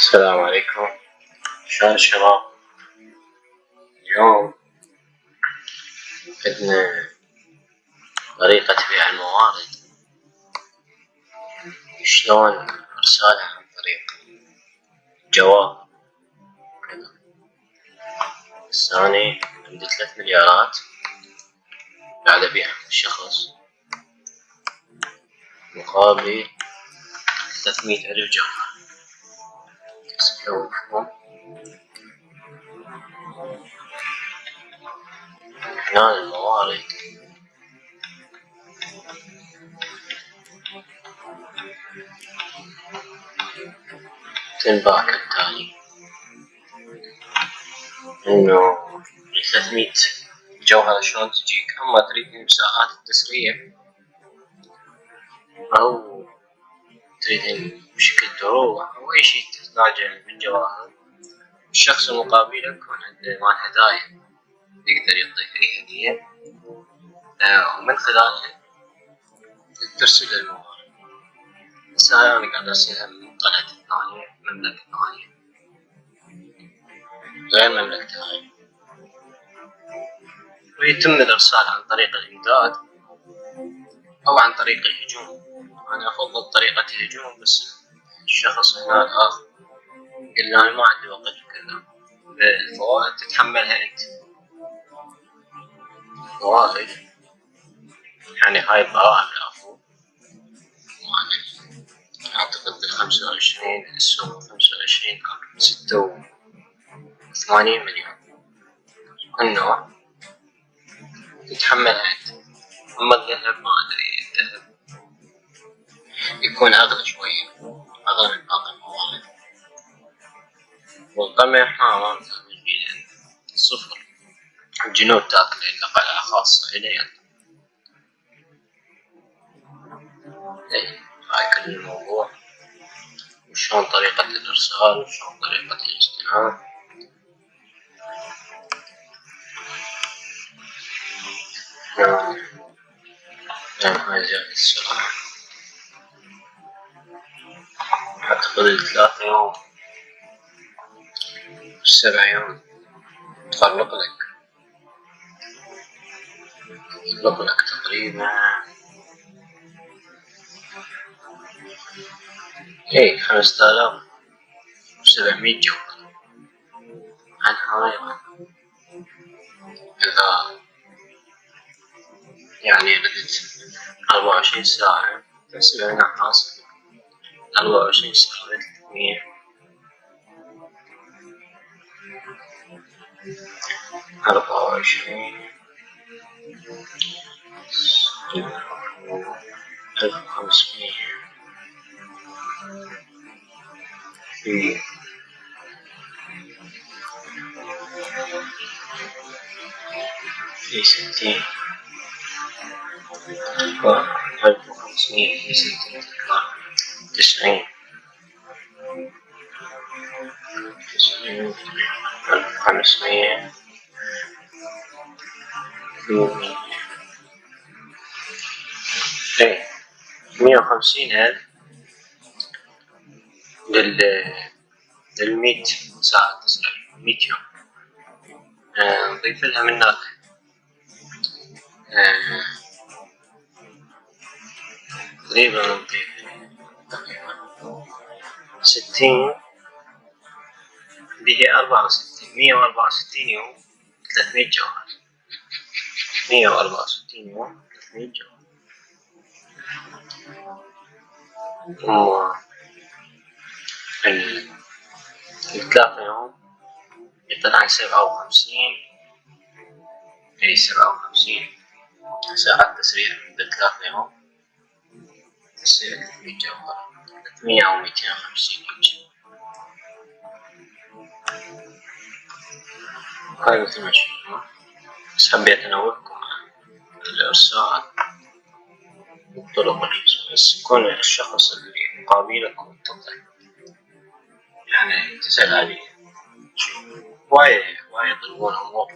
السلام عليكم. شلون الشباب اليوم عندنا طريقة بيع الموارد. شلون أرسالها عن طريق؟ جواب. الثاني عندي ثلاث مليارات. قاعد ابيعهم للشخص مقابل ثلاثمية ألف جوهر سويكم هنا الموارد تنباع كالتالي انه ثلاثمية جوهرة شلون تجيك اما تريد مساحات التسريع أو تريد بشكل دروع أو أي شيء تحتاجه من جواهر الشخص المقابل يكون عنده مال هدايا. يقدر يعطيك أي هدية. آه، ومن خلالها ترسل الموارد بس هاي أنا قاعد أرسلها من قناة ثانية مملكة ثانية. غير مملكة هاي ويتم الإرسال عن طريق الإمداد أو عن طريق الهجوم. أنا أفضل طريقة الهجوم بس الشخص هنا الآخر. قال أنا ما عندي وقت وكذا الفوائد تتحملها أنت. فوائد يعني هاي الضرائب العفو. أعتقد الخمسة وعشرين السوق خمسة وعشرين ستة وثمانين مليون. كل نوع تتحملها أنت. أما الذهب ما أدري الذهب يكون أغلى شوية. أغلى من باقي والقمح ما متأمل بيه صفر الجنود إلا قلعة خاصة إلي إيه هاي كل الموضوع. وشلون طريقة الإرسال؟ وشلون طريقة الاجتماع؟ نعم. نعم هاي زيادة السرعة أعتقد ثلاثة يوم. سبع يوم تفرق لك تفرق لك تقريبا. اي خمسة آلاف وسبعمية جوهر عن هاي إذا يعني ردت أربعة وعشرين ساعة تحسب أنها حاصل أربعة وعشرين صفر ثلاثمية أربعة وعشرين ألف وخمسمية في في ستين ألف وخمسمية في ستين تسعين تسعين ألف وخمسمية في إيه مية وخمسين ألف لل ساعة تسعين ميت يوم. آه، نضيف لها من هناك آه، تقريبا نضيف ستين. اللي هي أربعة وستين. مية وأربعة وستين يوم ثلاثمية جوهر. مية وأربعة وستين يوم ثلاثمية جوهر. و الثلاثة يوم يطلع سبعة وخمسين أي سبعة وخمسين. ساعات تسريع بالثلاثة يوم تصير ثلاثمية جوهر مية أو ميتين وخمسين يمكن هاي مثل ما شفتوا بس حبيت عن الإرسال والطرق بس يكون الشخص اللي مقابلك متضح يعني تسأل عليه وايد وايد يطلبون أمور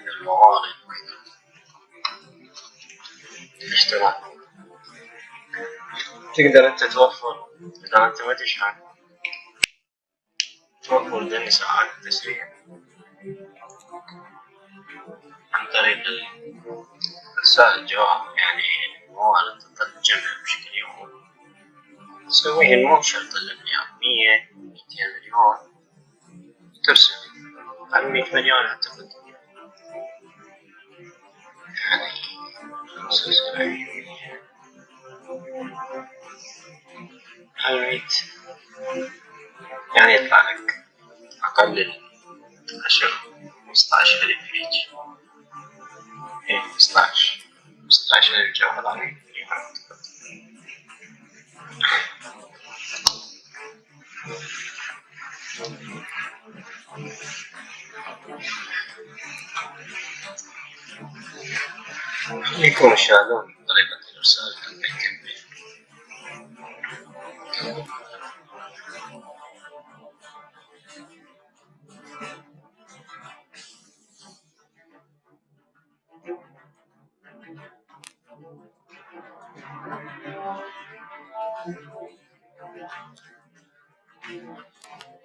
من الموارد وكذا الاشتراك تقدر انت توفر اذا انت ما تشحن توفر ذهن ساعات التسريع عن طريق إرسال الجواب. يعني مو على تجمع بشكل يومي. تسويه مو شرط الأمنيات مية ميتين مليون. ترسل. عن مية مليون أعتقد. يعني خمسة وسبعين الميت يعني يطلع لك أقل عشر خمسطعش ألف هيج إيه خمسطعش خمسطعش ألف جوهر عليك يكون شالون طريقة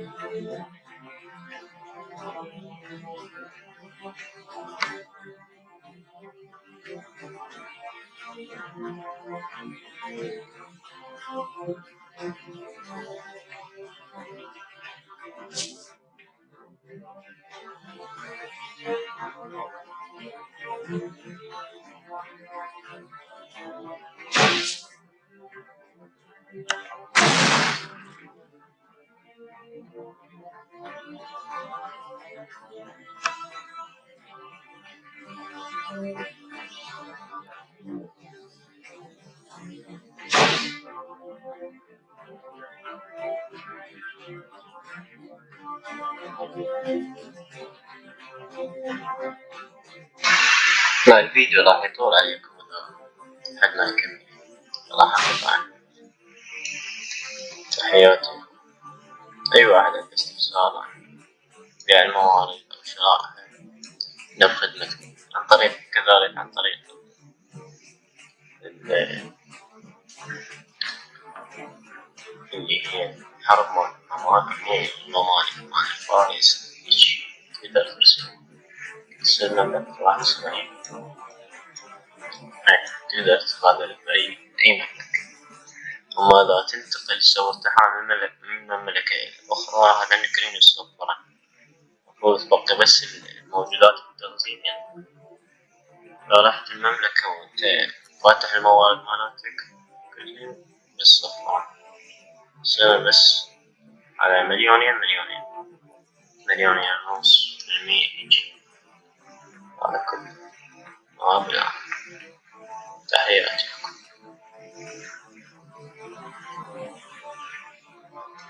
الإرسال تتحكم لا الفيديو راح يطول عليكم. حد ما يكمل. راح أقطع تحياتي. أي واحد عنده استفسار بيع الموارد أو شرائها نب خدمتكم عن طريق كذلك عن طريق اللي هي حرب ممالك ممالك فارس. تقدر ترسل ترسل مملكة واحد وسبعين تقدر تقابل بأي أي مملكة ثم لا تنتقل صورتها من مملكة إلى أخرى على نكرين الصفرة المفروض تبقى بس الموجودات التنظيمية يعني. لو رحت المملكة وأنت فاتح الموارد مالتك كلهم بالصفرة سنة بس على مليونين مليونين. مليونين ونص بالمية يجي. على كل مبلغ. تحياتي